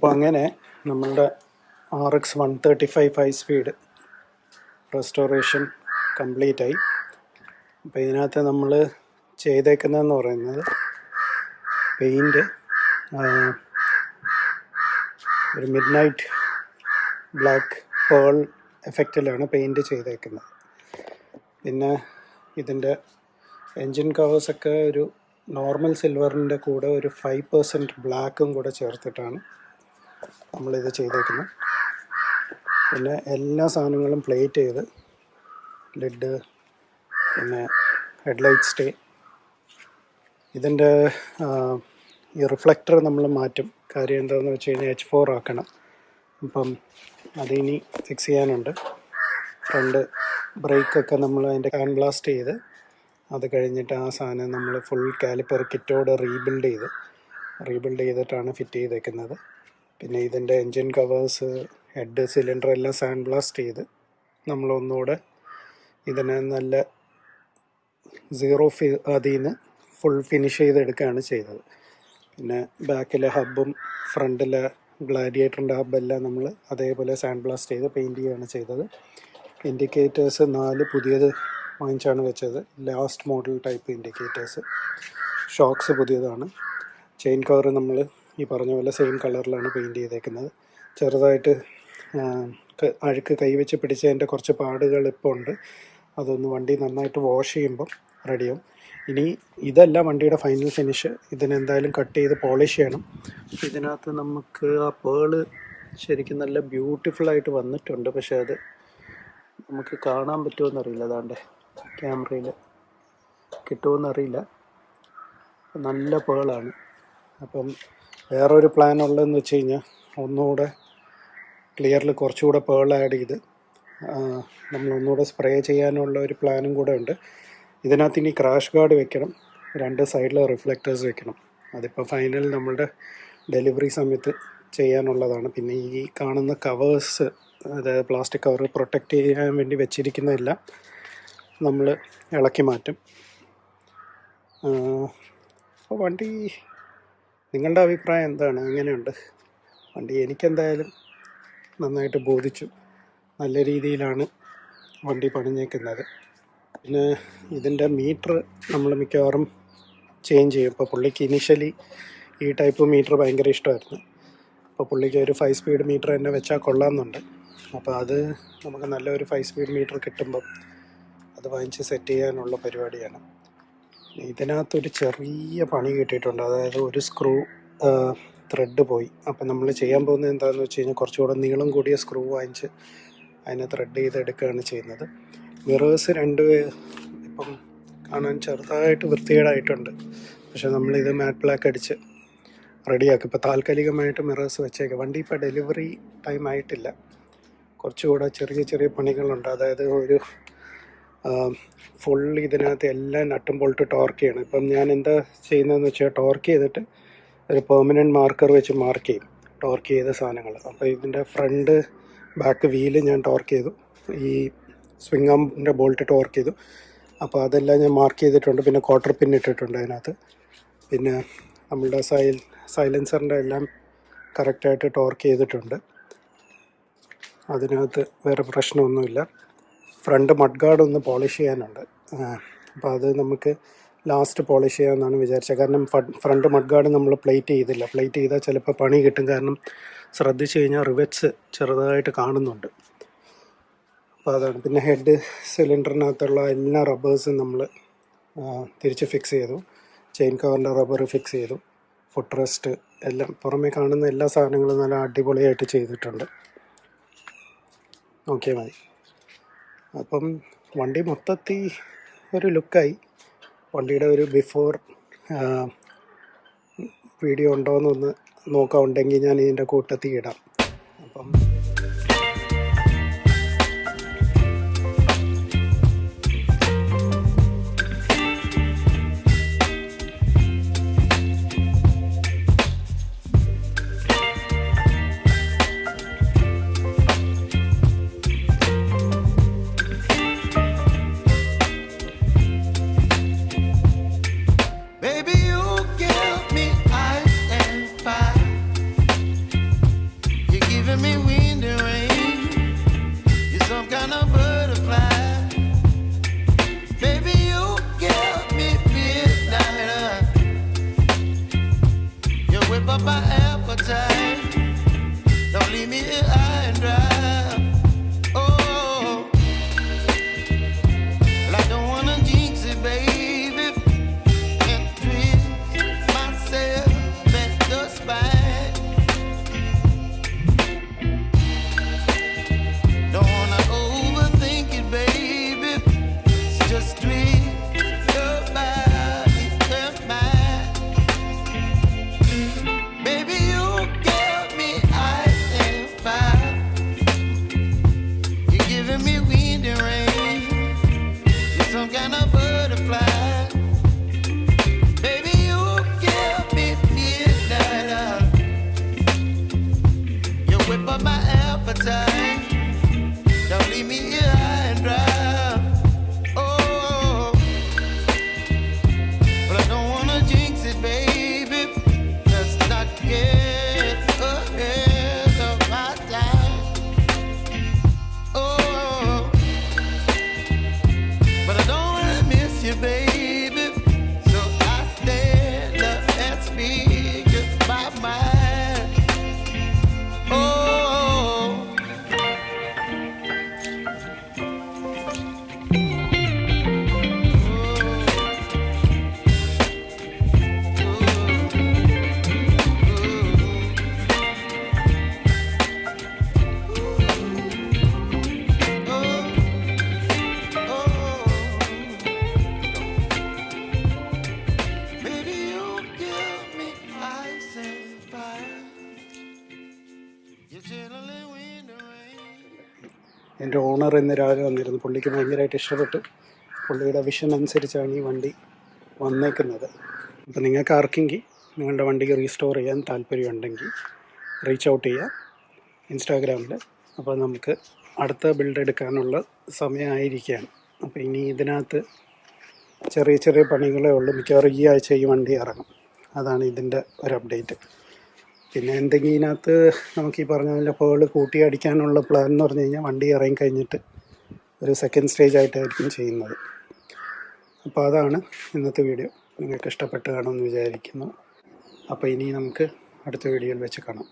അപ്പോൾ അങ്ങനെ നമ്മളുടെ R X one thirty five five speed restoration complete ആയി. അപ്പോൾ ഇതിനകത്ത് നമ്മൾ ചെയ്തേക്കുന്നതെന്ന് പറയുന്നത് പെയിന്റ് ഒരു മിഡ് നൈറ്റ് ബ്ലാക്ക് പേൾ എഫക്റ്റിലാണ് പെയിന്റ് ചെയ്തേക്കുന്നത്. പിന്നെ ഇതിന്റെ എൻജിൻ കവേഴ്സൊക്കെ ഒരു നോർമൽ സിൽവറിന്റെ കൂടെ ഒരു ഫൈവ് പെർസെന്റ് ബ്ലാക്കും കൂടെ ചേർത്തിട്ടാണ് നമ്മളിത് ചെയ്തേക്കുന്നത് പിന്നെ എല്ലാ സാധനങ്ങളും പ്ലേറ്റ് ചെയ്ത് ലെഡ് പിന്നെ ഹെഡ്ലൈറ്റ് സ്റ്റേ. ഇതിന്റെ ഈ റിഫ്ലക്ടർ നമ്മൾ മാറ്റും. കാര്യം എന്താണെന്ന് വെച്ച് കഴിഞ്ഞാൽ എച്ച് ഫോർ ആക്കണം. അപ്പം അതിനി ഫിക്സ് ചെയ്യാനുണ്ട്. ഫ്രണ്ട് ബ്രേക്കൊക്കെ നമ്മൾ അതിന്റെ ഹാൻഡ് ബ്ലാസ്റ്റ് ചെയ്ത് അത് കഴിഞ്ഞിട്ട് ആ സാധനം നമ്മൾ ഫുൾ കാലിപ്പർ കിറ്റോടെ റീബിൽഡ് ചെയ്ത്. റീബിൽഡ് ചെയ്തിട്ടാണ് ഫിറ്റ് ചെയ്തേക്കുന്നത്. പിന്നെ ഇതിന്റെ എൻജിൻ കവേഴ്സ് ഹെഡ് സിലിണ്ടർ എല്ലാം സാൻഡ് ബ്ലാസ്റ്റ് ചെയ്ത് നമ്മൾ ഒന്നുകൂടെ ഇതിനെ നല്ല സീറോ ഫി അതിൽ നിന്ന് ഫുൾ ഫിനിഷ് ചെയ്തെടുക്കുകയാണ് ചെയ്തത്. പിന്നെ ബാക്കിലെ ഹബ്ബും ഫ്രണ്ടിലെ ഗ്ലാഡിയേറ്ററിന്റെ ഹബ്ബെല്ലാം നമ്മൾ അതേപോലെ സാൻഡ് ബ്ലാസ്റ്റ് ചെയ്ത് പെയിന്റ് ചെയ്യുകയാണ് ചെയ്തത്. ഇൻഡിക്കേറ്റേഴ്സ് നാല് പുതിയത് വാങ്ങിച്ചാണ് വെച്ചത്. Last model type indicators. Shocks പുതിയതാണ്. ചെയിൻ കവർ നമ്മൾ ഈ പറഞ്ഞ പോലെ സെയിം കളറിലാണ് പെയിന്റ് ചെയ്തേക്കുന്നത്. ചെറുതായിട്ട് അഴുക്ക് കൈവച്ച് പിടിച്ചതിന്റെ കുറച്ച് പാടുകൾ ഇപ്പോൾ ഉണ്ട്. അതൊന്ന് വണ്ടി നന്നായിട്ട് വാഷ് ചെയ്യുമ്പം റെഡിയാവും ഇനി ഇതല്ല വണ്ടിയുടെ ഫൈനൽ ഫിനിഷ് ഇതിനെന്തായാലും കട്ട് ചെയ്ത് പോളിഷ് ചെയ്യണം. ഇതിനകത്ത് നമുക്ക് ആ പേൾ ശരിക്കും നല്ല ബ്യൂട്ടിഫുള്ളായിട്ട് വന്നിട്ടുണ്ട്. പക്ഷേ അത് നമുക്ക് കാണാൻ പറ്റുമോയെന്നറിയില്ല അതാണ്ട് ക്യാമറയിൽ കിട്ടുമോയെന്നറിയില്ല നല്ല പേളാണ് അപ്പം വേറൊരു പ്ലാൻ ഉള്ളതെന്ന് വെച്ച് കഴിഞ്ഞാൽ ഒന്നുകൂടെ ക്ലിയറിൽ കുറച്ചുകൂടെ പേൾ ആഡ് ചെയ്ത് നമ്മൾ ഒന്നുകൂടെ സ്പ്രേ ചെയ്യാനുള്ള ഒരു പ്ലാനും കൂടെ ഉണ്ട്. ഇതിനകത്ത് ഇനി ക്രാഷ് ഗാർഡ് വെക്കണം രണ്ട് സൈഡിൽ റിഫ്ലക്റ്റേഴ്സ് വെക്കണം. അതിപ്പോൾ ഫൈനൽ നമ്മളുടെ ഡെലിവറി സമയത്ത് ചെയ്യാനുള്ളതാണ്. പിന്നെ ഈ കാണുന്ന കവേഴ്സ് അതായത് പ്ലാസ്റ്റിക് കവർ പ്രൊട്ടക്റ്റ് ചെയ്യാൻ വേണ്ടി വെച്ചിരിക്കുന്നതെല്ലാം നമ്മൾ ഇളക്കി മാറ്റും. അപ്പോൾ വണ്ടി നിങ്ങളുടെ അഭിപ്രായം എന്താണ്? എങ്ങനെയുണ്ട്? വണ്ടി എനിക്കെന്തായാലും നന്നായിട്ട് ബോധിച്ചു. നല്ല രീതിയിലാണ് വണ്ടി പണിഞ്ഞേക്കുന്നത്. പിന്നെ ഇതിന്റെ മീറ്റർ നമ്മൾ മിക്കവാറും ചേഞ്ച് ചെയ്യും. ഇപ്പോൾ പുള്ളിക്ക് ഇനീഷ്യലി ഈ ടൈപ്പ് മീറ്റർ ഭയങ്കര ഇഷ്ടമായിരുന്നു. അപ്പോൾ പുള്ളിക്ക് ഒരു ഫൈവ് സ്പീഡ് മീറ്റർ തന്നെ വെച്ചാൽ കൊള്ളാമെന്നുണ്ട്. അപ്പോൾ അത് നമുക്ക് നല്ലൊരു ഫൈവ് സ്പീഡ് മീറ്റർ കിട്ടുമ്പം അത് വാങ്ങിച്ച് സെറ്റ് ചെയ്യാനുള്ള പരിപാടിയാണ്. ഇതിനകത്തൊരു ചെറിയ പണി കിട്ടിയിട്ടുണ്ട്. അതായത് ഒരു സ്ക്രൂ ത്രെഡ് പോയി. അപ്പം നമ്മൾ ചെയ്യാൻ പോകുന്നത് എന്താണെന്ന് വെച്ച് കഴിഞ്ഞാൽ കുറച്ചുകൂടെ നീളം കൂടിയ സ്ക്രൂ വാങ്ങിച്ച് അതിനെ ത്രെഡ് ചെയ്ത് എടുക്കുകയാണ് ചെയ്യുന്നത്. മിറേഴ്സ് രണ്ട് ഇപ്പം കാണാൻ ചെറുതായിട്ട് വൃത്തികേടായിട്ടുണ്ട്. പക്ഷെ നമ്മളിത് മാറ്റ് ബ്ലാക്ക് അടിച്ച് റെഡിയാക്കും ഇപ്പോൾ താൽക്കാലികമായിട്ട് മിറേഴ്സ് വെച്ചേക്കുക വണ്ടി ഇപ്പോൾ ഡെലിവറി ടൈം ആയിട്ടില്ല. കുറച്ചുകൂടെ ചെറിയ ചെറിയ പണികളുണ്ട്. അതായത് ഒരു ഫുൾ ഇതിനകത്ത് എല്ലാം നട്ടും ബോൾട്ട് ടോർക്ക് ചെയ്യണം. ഇപ്പം ഞാൻ എന്താ ചെയ്യുന്നതെന്ന് വെച്ചാൽ ടോർക്ക് ചെയ്തിട്ട് ഒരു പെർമനന്റ് മാർക്കർ വെച്ച് മാർക്ക് ചെയ്യും. ടോർക്ക് ചെയ്ത സാധനങ്ങൾ. അപ്പോൾ ഇതിന്റെ ഫ്രണ്ട് ബാക്ക് വീൽ ഞാൻ ടോർക്ക് ചെയ്തു. ഈ സ്വിംഗ് ബോൾട്ട് ടോർക്ക് ചെയ്തു. അപ്പോൾ അതെല്ലാം ഞാൻ മാർക്ക് ചെയ്തിട്ടുണ്ട്. പിന്നെ ക്വാർട്ടർ പിൻ ഇട്ടിട്ടുണ്ട് അതിനകത്ത്. പിന്നെ നമ്മളുടെ സൈൽ സൈലൻസറിന്റെ എല്ലാം കറക്റ്റായിട്ട് ടോർക്ക് ചെയ്തിട്ടുണ്ട്. അതിനകത്ത് വേറെ പ്രശ്നമൊന്നുമില്ല. ഫ്രണ്ട് മഡ് ഗാർഡ് ഒന്ന് പോളിഷ് ചെയ്യാനുണ്ട്. അപ്പോൾ അത് നമുക്ക് ലാസ്റ്റ് പോളിഷ് ചെയ്യാമെന്നാണ് വിചാരിച്ചത്. കാരണം ഫ്രണ്ട് മഡ് ഗാർഡ് നമ്മൾ പ്ലേറ്റ് ചെയ്തില്ല. പ്ലേറ്റ് ചെയ്താൽ ചിലപ്പോൾ പണി കിട്ടും. കാരണം ശ്രദ്ധിച്ചു കഴിഞ്ഞാൽ റിവറ്റ്സ് ചെറുതായിട്ട് കാണുന്നുണ്ട്. അപ്പോൾ അതാണ്. പിന്നെ ഹെഡ് സിലിണ്ടറിനകത്തുള്ള എല്ലാ റബ്ബേഴ്സും നമ്മൾ തിരിച്ച് ഫിക്സ് ചെയ്തു. ചെയിൻ കവറിന്റെ റബ്ബർ ഫിക്സ് ചെയ്തു. ഫുഡ് റെസ്റ്റ് എല്ലാം പുറമേ കാണുന്ന എല്ലാ സാധനങ്ങളും നല്ല അടിപൊളിയായിട്ട് ചെയ്തിട്ടുണ്ട്. ഓക്കെ മതി. അപ്പം വണ്ടി മൊത്തത്തിൽ ഒരു ലുക്കായി. വണ്ടിയുടെ ഒരു ബിഫോർ വീഡിയോ ഉണ്ടോയെന്നൊന്ന് നോക്കാൻ നോക്കാം. ഉണ്ടെങ്കിൽ ഞാൻ ഇതിന്റെ കൂട്ടത്തിൽ ഇടാം. അപ്പം എന്റെ ഓണർ ഇന്ന് രാവിലെ വന്നിരുന്നു. പുള്ളിക്ക് ഭയങ്കരമായിട്ട് ഇഷ്ടപ്പെട്ടു. പുള്ളിയുടെ വിഷൻ അനുസരിച്ചാണ് ഈ വണ്ടി വന്നേക്കുന്നത്. അപ്പോൾ നിങ്ങൾക്ക് ആർക്കെങ്കിൽ നിങ്ങളുടെ വണ്ടിക്ക് റീസ്റ്റോർ ചെയ്യാൻ താല്പര്യമുണ്ടെങ്കിൽ റീച്ച് ഔട്ട് ചെയ്യുക ഇൻസ്റ്റാഗ്രാമിൽ. അപ്പോൾ നമുക്ക് അടുത്ത ബിൽഡ് എടുക്കാനുള്ള സമയമായിരിക്കുകയാണ്. അപ്പോൾ ഇനി ഇതിനകത്ത് ചെറിയ ചെറിയ പണികളേ ഉള്ളൂ. മിക്കവാറും ഈ ആഴ്ച ഈ വണ്ടി ഇറങ്ങും. അതാണ് ഇതിന്റെ ഒരു അപ്ഡേറ്റ്. പിന്നെ എന്തെങ്കിലും ഇതിനകത്ത് നമുക്ക് ഈ പറഞ്ഞ പോലെ ഹോൾ കൂട്ടി അടിക്കാനുള്ള പ്ലാൻ എന്ന് പറഞ്ഞു കഴിഞ്ഞാൽ വണ്ടി ഇറങ്ങി കഴിഞ്ഞിട്ട് ഒരു സെക്കൻഡ് സ്റ്റേജ് ആയിട്ടായിരിക്കും ചെയ്യുന്നത്. അപ്പോൾ അതാണ് ഇന്നത്തെ വീഡിയോ നിങ്ങൾക്ക് ഇഷ്ടപ്പെട്ട് കാണുമെന്ന് വിചാരിക്കുന്നു. അപ്പോൾ ഇനി നമുക്ക് അടുത്ത വീഡിയോയിൽ വെച്ച് കാണാം.